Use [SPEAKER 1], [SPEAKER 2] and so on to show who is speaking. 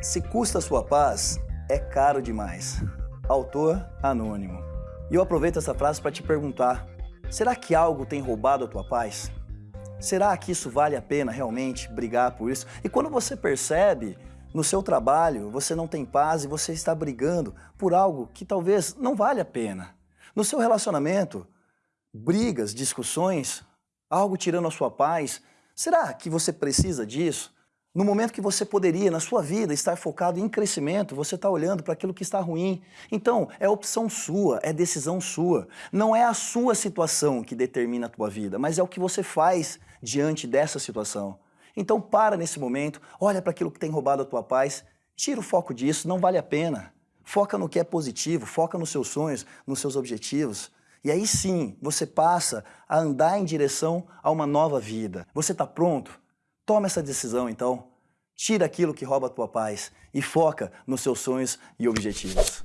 [SPEAKER 1] Se custa sua paz, é caro demais. Autor anônimo. E eu aproveito essa frase para te perguntar: será que algo tem roubado a tua paz? Será que isso vale a pena realmente brigar por isso? E quando você percebe no seu trabalho você não tem paz e você está brigando por algo que talvez não vale a pena. No seu relacionamento, brigas, discussões, algo tirando a sua paz, será que você precisa disso? No momento que você poderia, na sua vida, estar focado em crescimento, você está olhando para aquilo que está ruim. Então, é opção sua, é decisão sua. Não é a sua situação que determina a tua vida, mas é o que você faz diante dessa situação. Então, para nesse momento, olha para aquilo que tem roubado a tua paz, tira o foco disso, não vale a pena. Foca no que é positivo, foca nos seus sonhos, nos seus objetivos. E aí sim, você passa a andar em direção a uma nova vida. Você está pronto? Toma essa decisão então. Tira aquilo que rouba a tua paz e foca nos seus sonhos e objetivos.